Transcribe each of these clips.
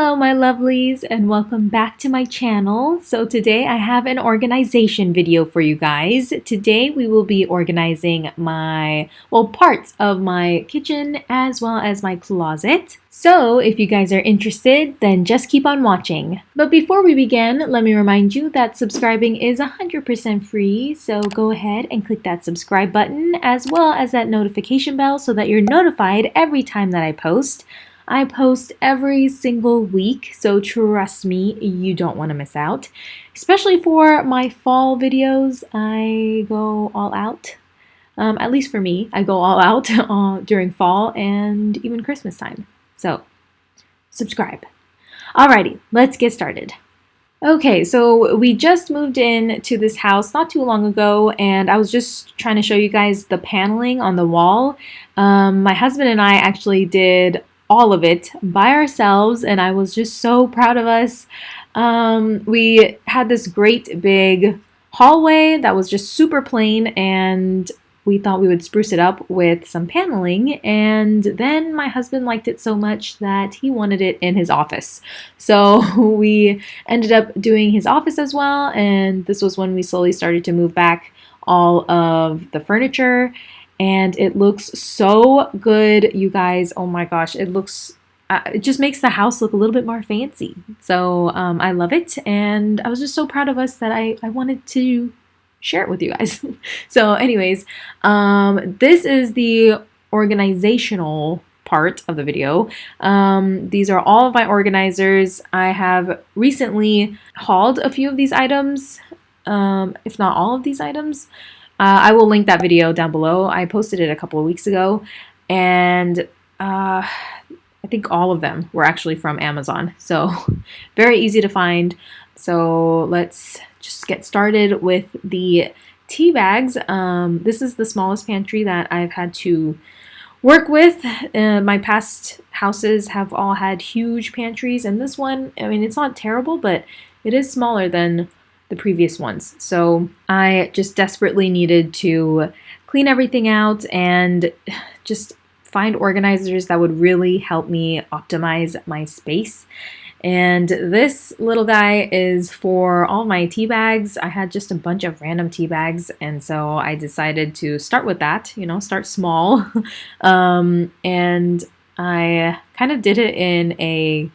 Hello my lovelies and welcome back to my channel. So today I have an organization video for you guys. Today we will be organizing my, well parts of my kitchen as well as my closet. So if you guys are interested then just keep on watching. But before we begin let me remind you that subscribing is 100% free so go ahead and click that subscribe button as well as that notification bell so that you're notified every time that I post. I post every single week, so trust me, you don't want to miss out. Especially for my fall videos, I go all out. Um, at least for me, I go all out uh, during fall and even Christmas time. So, subscribe. Alrighty, let's get started. Okay, so we just moved in to this house not too long ago, and I was just trying to show you guys the paneling on the wall. Um, my husband and I actually did all of it by ourselves and I was just so proud of us. Um, we had this great big hallway that was just super plain and we thought we would spruce it up with some paneling and then my husband liked it so much that he wanted it in his office. So we ended up doing his office as well and this was when we slowly started to move back all of the furniture and it looks so good you guys oh my gosh it looks uh, it just makes the house look a little bit more fancy so um, I love it and I was just so proud of us that I, I wanted to share it with you guys so anyways um, this is the organizational part of the video. Um, these are all of my organizers. I have recently hauled a few of these items, um, if not all of these items. Uh, I will link that video down below. I posted it a couple of weeks ago, and uh, I think all of them were actually from Amazon. So very easy to find. So let's just get started with the tea bags. Um, this is the smallest pantry that I've had to work with. Uh, my past houses have all had huge pantries, and this one, I mean, it's not terrible, but it is smaller than the previous ones. So I just desperately needed to clean everything out and just find organizers that would really help me optimize my space. And this little guy is for all my tea bags. I had just a bunch of random tea bags, and so I decided to start with that, you know, start small. um, and I kind of did it in a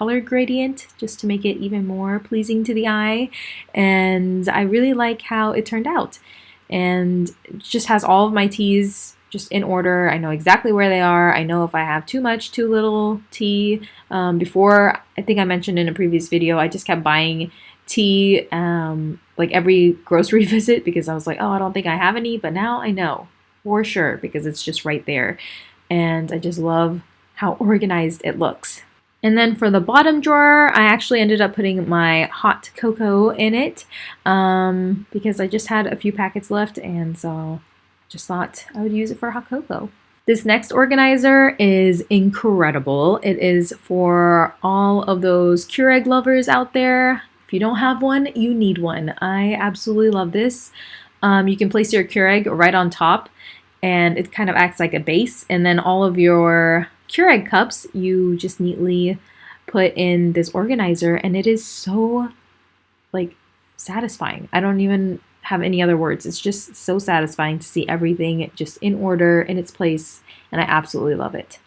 color gradient just to make it even more pleasing to the eye. And I really like how it turned out. And just has all of my teas just in order. I know exactly where they are. I know if I have too much, too little tea. Um, before, I think I mentioned in a previous video, I just kept buying tea um, like every grocery visit because I was like, oh, I don't think I have any. But now I know for sure because it's just right there. And I just love how organized it looks. And then for the bottom drawer, I actually ended up putting my hot cocoa in it um, because I just had a few packets left and so just thought I would use it for hot cocoa. This next organizer is incredible. It is for all of those Keurig lovers out there. If you don't have one, you need one. I absolutely love this. Um, you can place your Keurig right on top and it kind of acts like a base and then all of your Keurig cups, you just neatly put in this organizer and it is so like satisfying. I don't even have any other words. It's just so satisfying to see everything just in order in its place and I absolutely love it.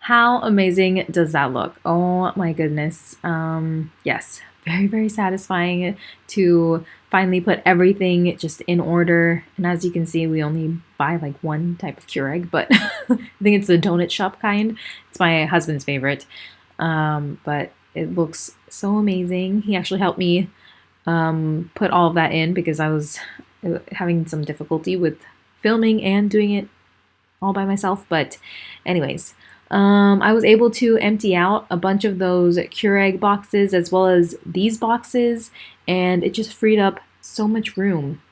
How amazing does that look? Oh my goodness. Um, yes, very, very satisfying to finally put everything just in order. And as you can see, we only buy like one type of Keurig, but I think it's the donut shop kind. It's my husband's favorite. Um, but it looks so amazing. He actually helped me um, put all of that in because I was uh, having some difficulty with filming and doing it all by myself. But anyways, um, I was able to empty out a bunch of those Keurig boxes as well as these boxes and it just freed up so much room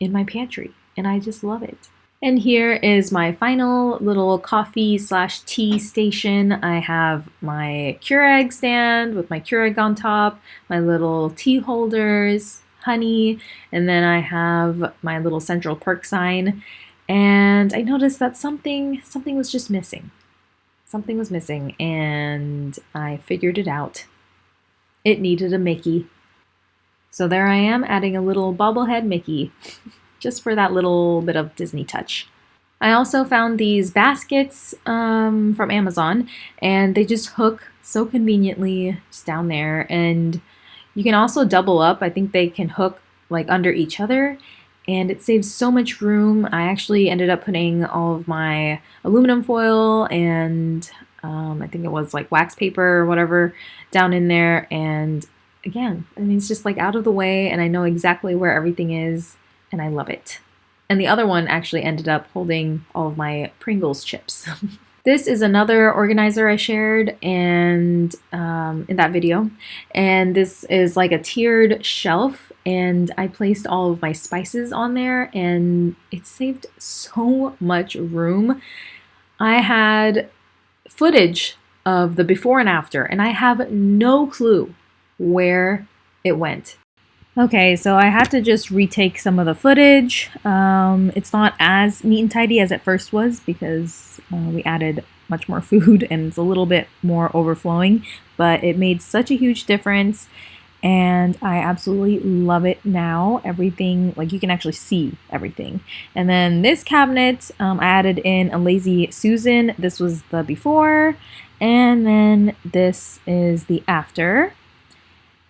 in my pantry and I just love it. And here is my final little coffee slash tea station. I have my Keurig stand with my Keurig on top, my little tea holders, honey, and then I have my little Central Perk sign. And I noticed that something something was just missing something was missing and I figured it out. It needed a Mickey. So there I am adding a little bobblehead Mickey just for that little bit of Disney touch. I also found these baskets um, from Amazon and they just hook so conveniently just down there and you can also double up. I think they can hook like under each other and it saves so much room. I actually ended up putting all of my aluminum foil and um, I think it was like wax paper or whatever down in there and again, I mean it's just like out of the way and I know exactly where everything is and I love it. And the other one actually ended up holding all of my Pringles chips. This is another organizer I shared and um, in that video. And this is like a tiered shelf and I placed all of my spices on there and it saved so much room. I had footage of the before and after and I have no clue where it went. Okay, so I had to just retake some of the footage. Um, it's not as neat and tidy as it first was because uh, we added much more food and it's a little bit more overflowing, but it made such a huge difference and I absolutely love it now. Everything, like you can actually see everything. And then this cabinet, um, I added in a Lazy Susan. This was the before, and then this is the after.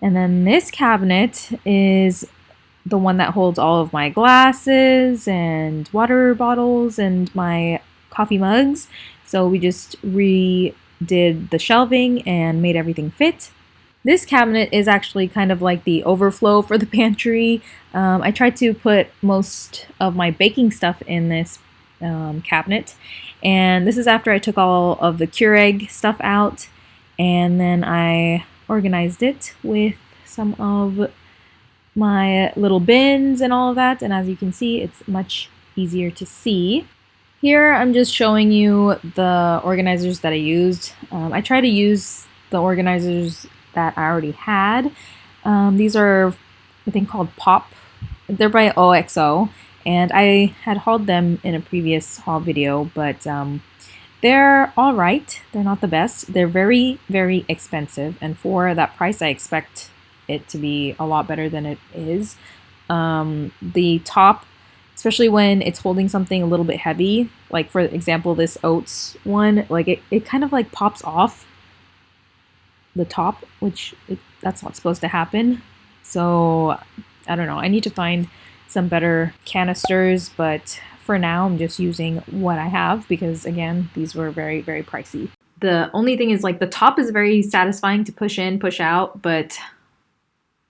And then this cabinet is the one that holds all of my glasses and water bottles and my coffee mugs. So we just redid the shelving and made everything fit. This cabinet is actually kind of like the overflow for the pantry. Um, I tried to put most of my baking stuff in this um, cabinet. And this is after I took all of the Keurig stuff out. And then I organized it with some of my little bins and all of that. And as you can see, it's much easier to see. Here I'm just showing you the organizers that I used. Um, I try to use the organizers that I already had. Um, these are, I think, called Pop. They're by OXO, and I had hauled them in a previous haul video, but um, they're all right. They're not the best. They're very, very expensive, and for that price, I expect it to be a lot better than it is. Um, the top, especially when it's holding something a little bit heavy, like for example, this oats one, like it, it kind of like pops off the top, which it, that's not supposed to happen. So I don't know. I need to find some better canisters, but for now I'm just using what I have because again, these were very, very pricey. The only thing is like the top is very satisfying to push in, push out, but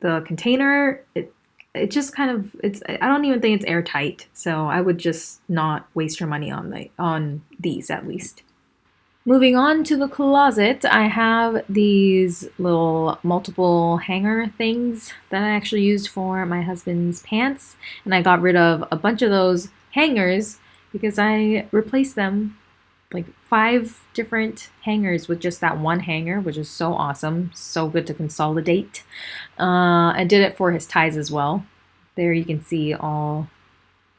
the container, it, it just kind of it's I don't even think it's airtight. So I would just not waste your money on the on these at least. Moving on to the closet, I have these little multiple hanger things that I actually used for my husband's pants. And I got rid of a bunch of those hangers because I replaced them like five different hangers with just that one hanger, which is so awesome. So good to consolidate. Uh, I did it for his ties as well. There you can see all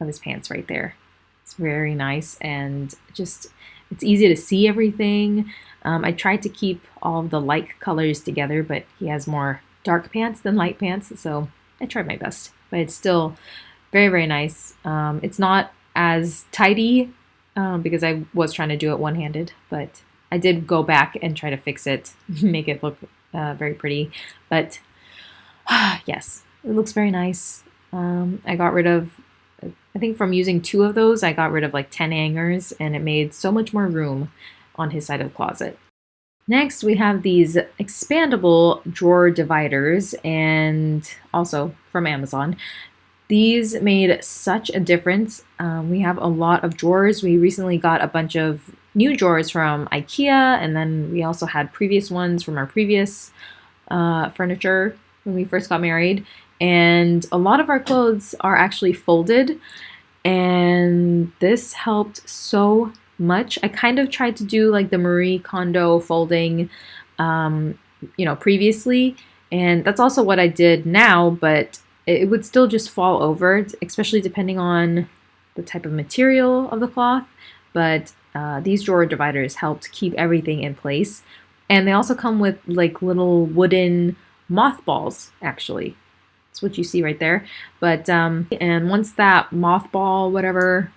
of his pants right there. It's very nice and just it's easy to see everything. Um, I tried to keep all the like colors together, but he has more dark pants than light pants, so I tried my best. But it's still very, very nice. Um, it's not as tidy um, because I was trying to do it one-handed, but I did go back and try to fix it, make it look uh, very pretty. But yes, it looks very nice. Um, I got rid of I think from using two of those, I got rid of like 10 hangers and it made so much more room on his side of the closet. Next, we have these expandable drawer dividers and also from Amazon. These made such a difference. Um, we have a lot of drawers. We recently got a bunch of new drawers from Ikea and then we also had previous ones from our previous uh, furniture when we first got married and a lot of our clothes are actually folded and this helped so much. I kind of tried to do like the Marie Kondo folding, um, you know, previously, and that's also what I did now, but it would still just fall over, especially depending on the type of material of the cloth. But uh, these drawer dividers helped keep everything in place. And they also come with like little wooden mothballs, actually. That's what you see right there. But, um, and once that mothball, whatever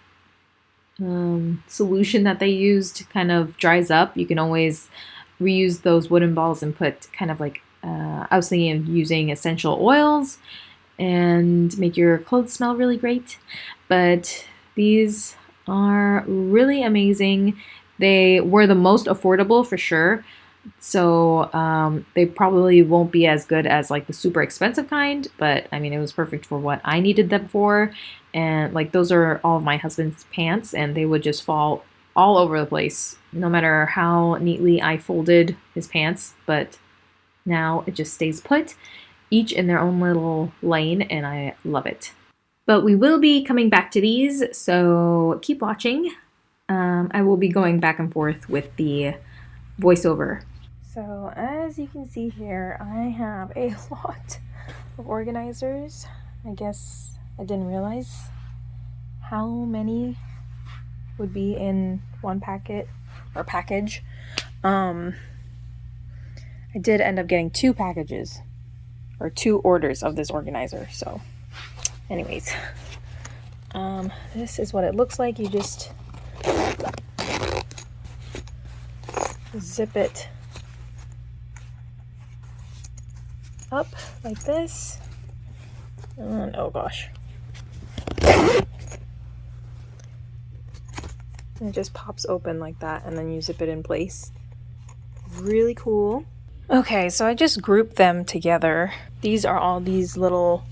um, solution that they used kind of dries up, you can always reuse those wooden balls and put kind of like, uh, I was thinking of using essential oils and make your clothes smell really great. But these are really amazing. They were the most affordable for sure. So um, they probably won't be as good as like the super expensive kind, but I mean, it was perfect for what I needed them for. And like those are all of my husband's pants and they would just fall all over the place, no matter how neatly I folded his pants. But now it just stays put, each in their own little lane, and I love it. But we will be coming back to these, so keep watching. Um, I will be going back and forth with the voiceover. So as you can see here, I have a lot of organizers. I guess I didn't realize how many would be in one packet or package. Um, I did end up getting two packages or two orders of this organizer. So anyways, um, this is what it looks like. You just zip it up like this. And oh gosh. And it just pops open like that and then you zip it in place. Really cool. Okay, so I just grouped them together. These are all these little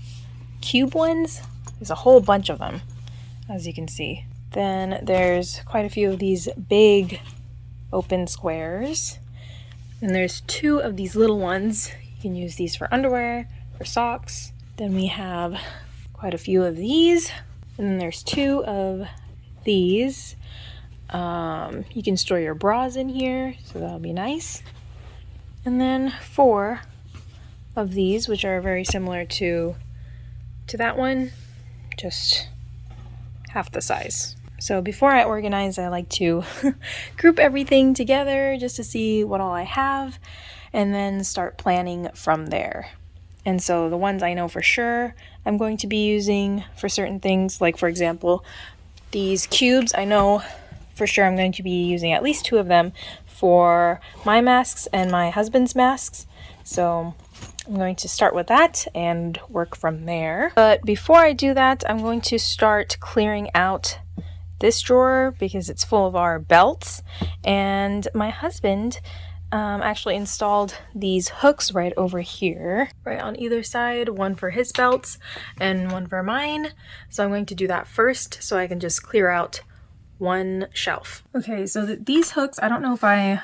cube ones. There's a whole bunch of them, as you can see. Then there's quite a few of these big open squares. And there's two of these little ones. You can use these for underwear, for socks. Then we have quite a few of these. And then there's two of these. Um, you can store your bras in here, so that'll be nice. And then four of these, which are very similar to to that one, just half the size. So before I organize, I like to group everything together just to see what all I have and then start planning from there. And so the ones I know for sure I'm going to be using for certain things, like for example, these cubes, I know for sure I'm going to be using at least two of them for my masks and my husband's masks. So I'm going to start with that and work from there. But before I do that, I'm going to start clearing out this drawer because it's full of our belts. And my husband um, actually installed these hooks right over here, right on either side, one for his belts and one for mine. So I'm going to do that first so I can just clear out one shelf. Okay, so th these hooks, I don't know if I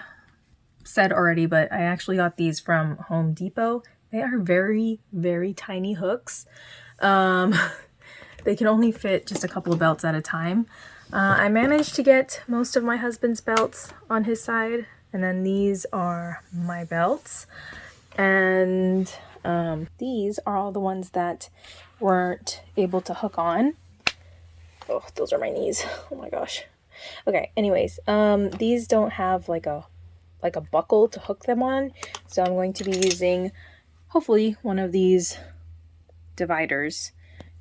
said already, but I actually got these from Home Depot. They are very, very tiny hooks. Um, they can only fit just a couple of belts at a time. Uh, I managed to get most of my husband's belts on his side, and then these are my belts. And um, these are all the ones that weren't able to hook on. Oh, those are my knees. Oh my gosh. Okay, anyways, um, these don't have like a like a buckle to hook them on, so I'm going to be using hopefully one of these dividers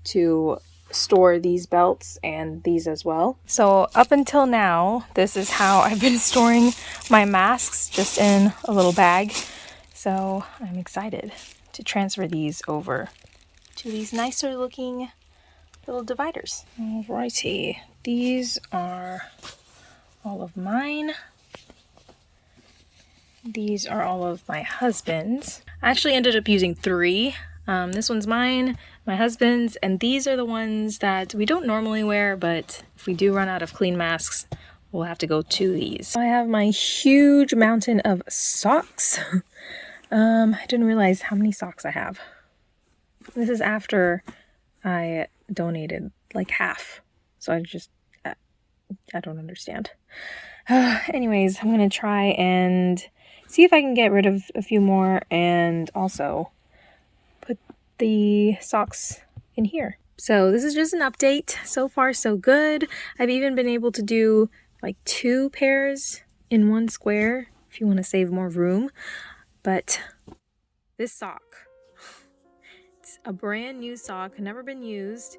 to store these belts and these as well. So up until now, this is how I've been storing my masks just in a little bag. So I'm excited to transfer these over to these nicer looking little dividers. Alrighty, these are all of mine. These are all of my husband's. I actually ended up using three. Um, this one's mine, my husband's, and these are the ones that we don't normally wear, but if we do run out of clean masks, we'll have to go to these. I have my huge mountain of socks. um, I didn't realize how many socks I have. This is after I donated like half. So I just, I, I don't understand. Uh, anyways, I'm going to try and see if I can get rid of a few more and also put the socks in here. So this is just an update. So far so good. I've even been able to do like two pairs in one square if you want to save more room. But this sock, it's a brand new sock, never been used.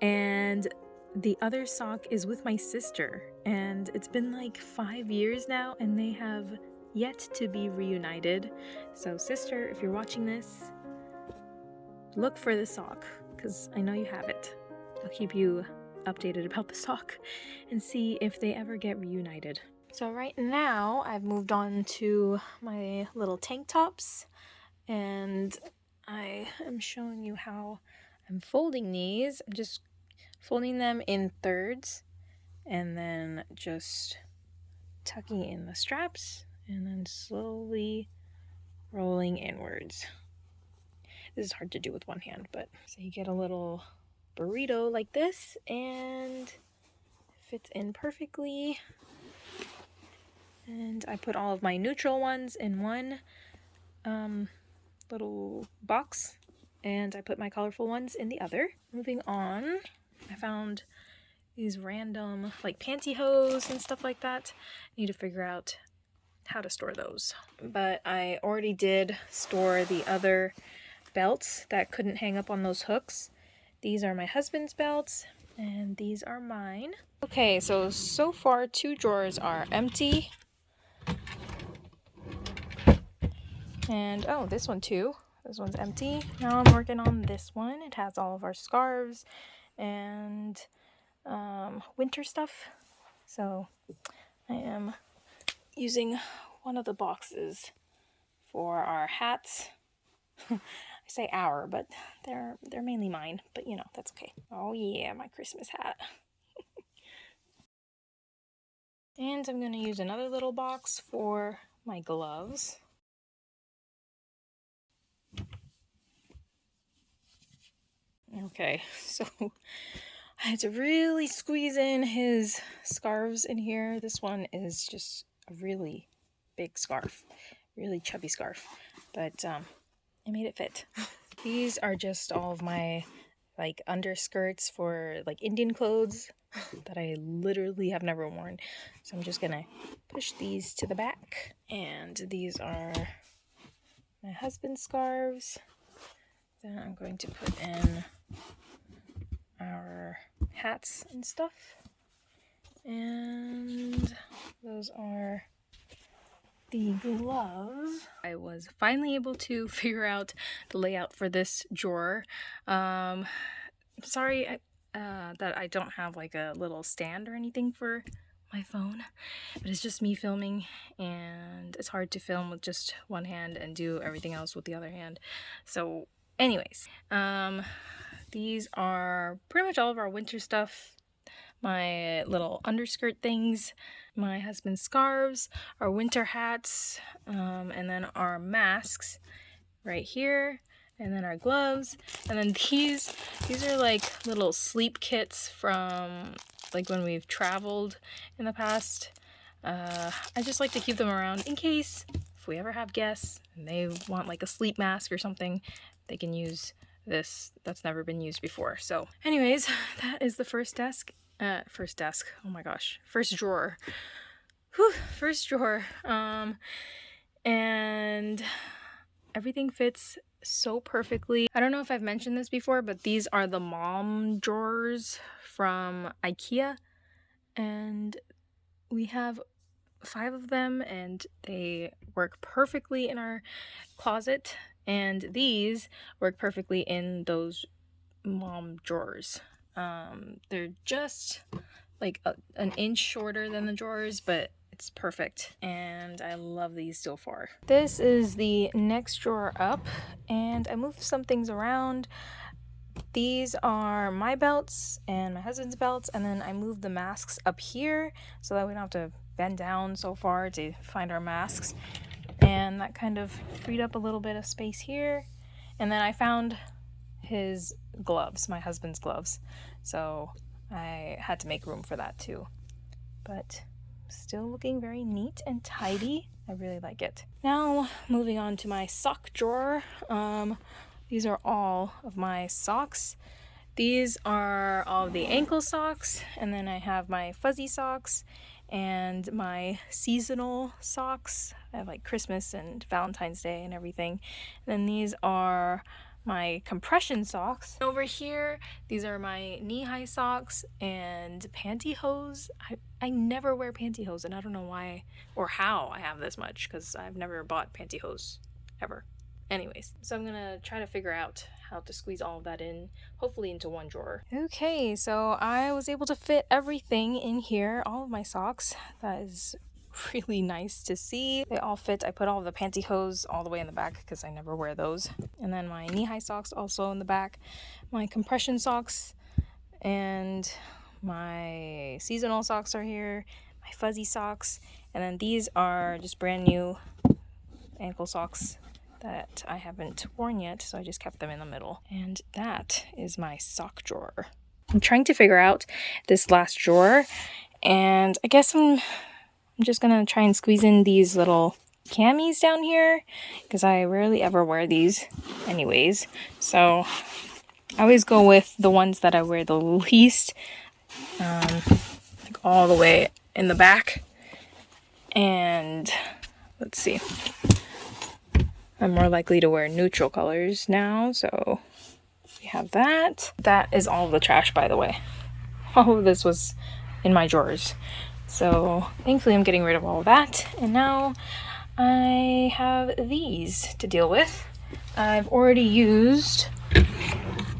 And the other sock is with my sister. And it's been like five years now and they have yet to be reunited. So sister, if you're watching this, look for the sock because I know you have it. I'll keep you updated about the sock and see if they ever get reunited. So right now I've moved on to my little tank tops and I am showing you how I'm folding these. I'm just folding them in thirds and then just tucking in the straps and then slowly rolling inwards. This is hard to do with one hand, but so you get a little burrito like this and fits in perfectly. And I put all of my neutral ones in one um, little box and I put my colorful ones in the other. Moving on, I found these random like pantyhose and stuff like that. I need to figure out how to store those. But I already did store the other belts that couldn't hang up on those hooks. These are my husband's belts and these are mine. Okay, so so far two drawers are empty. And oh, this one too. This one's empty. Now I'm working on this one. It has all of our scarves and um, winter stuff. So I am using one of the boxes for our hats. I say our, but they're they're mainly mine, but you know, that's okay. Oh yeah, my Christmas hat. and I'm going to use another little box for my gloves. Okay, so I had to really squeeze in his scarves in here. This one is just a really big scarf, really chubby scarf, but um, I made it fit. These are just all of my like underskirts for like Indian clothes that I literally have never worn. So I'm just gonna push these to the back. And these are my husband's scarves. Then I'm going to put in our hats and stuff. And those are the gloves. I was finally able to figure out the layout for this drawer. Um, sorry uh, that I don't have like a little stand or anything for my phone, but it's just me filming and it's hard to film with just one hand and do everything else with the other hand. So anyways, um, these are pretty much all of our winter stuff. My little underskirt things, my husband's scarves, our winter hats, um, and then our masks right here, and then our gloves, and then these, these are like little sleep kits from like when we've traveled in the past. Uh, I just like to keep them around in case if we ever have guests and they want like a sleep mask or something, they can use this that's never been used before. So anyways, that is the first desk. Uh, first desk. Oh my gosh. First drawer. Whew, first drawer. Um, and everything fits so perfectly. I don't know if I've mentioned this before, but these are the Malm drawers from Ikea. And we have five of them and they work perfectly in our closet and these work perfectly in those Malm drawers um, they're just like a, an inch shorter than the drawers but it's perfect and I love these so far. This is the next drawer up and I moved some things around. These are my belts and my husband's belts and then I moved the masks up here so that we don't have to bend down so far to find our masks and that kind of freed up a little bit of space here and then I found his gloves my husband's gloves. So I had to make room for that too. But still looking very neat and tidy. I really like it. Now moving on to my sock drawer. Um, these are all of my socks. These are all the ankle socks and then I have my fuzzy socks and my seasonal socks. I have like Christmas and Valentine's Day and everything. And then these are my compression socks. Over here, these are my knee-high socks and pantyhose. I, I never wear pantyhose and I don't know why or how I have this much because I've never bought pantyhose ever. Anyways, so I'm gonna try to figure out how to squeeze all of that in, hopefully into one drawer. Okay, so I was able to fit everything in here, all of my socks. That is really nice to see. They all fit. I put all the pantyhose all the way in the back because I never wear those. And then my knee-high socks also in the back. My compression socks and my seasonal socks are here. My fuzzy socks. And then these are just brand new ankle socks that I haven't worn yet, so I just kept them in the middle. And that is my sock drawer. I'm trying to figure out this last drawer, and I guess I'm, I'm just gonna try and squeeze in these little camis down here, because I rarely ever wear these anyways. So I always go with the ones that I wear the least, um, like all the way in the back. And let's see. I'm more likely to wear neutral colors now, so we have that. That is all the trash, by the way. All of this was in my drawers. So thankfully I'm getting rid of all of that. And now I have these to deal with. I've already used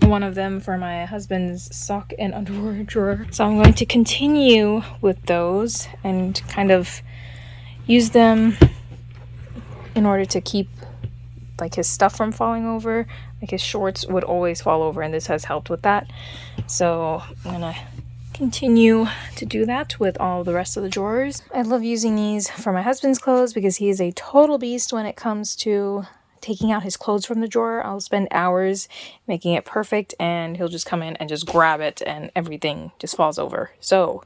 one of them for my husband's sock and underwear drawer. So I'm going to continue with those and kind of use them in order to keep like his stuff from falling over. Like his shorts would always fall over and this has helped with that. So I'm gonna continue to do that with all the rest of the drawers. I love using these for my husband's clothes because he is a total beast when it comes to taking out his clothes from the drawer. I'll spend hours making it perfect and he'll just come in and just grab it and everything just falls over. So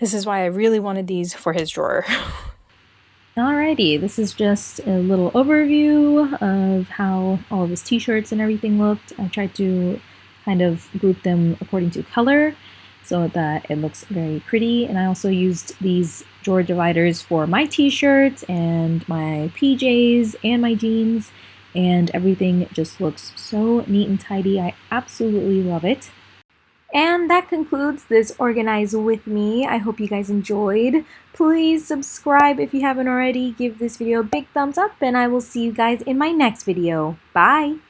this is why I really wanted these for his drawer. Alrighty, this is just a little overview of how all of his t-shirts and everything looked. I tried to kind of group them according to color so that it looks very pretty. And I also used these drawer dividers for my t-shirts and my PJs and my jeans and everything just looks so neat and tidy. I absolutely love it. And that concludes this Organize With Me. I hope you guys enjoyed. Please subscribe if you haven't already. Give this video a big thumbs up and I will see you guys in my next video. Bye!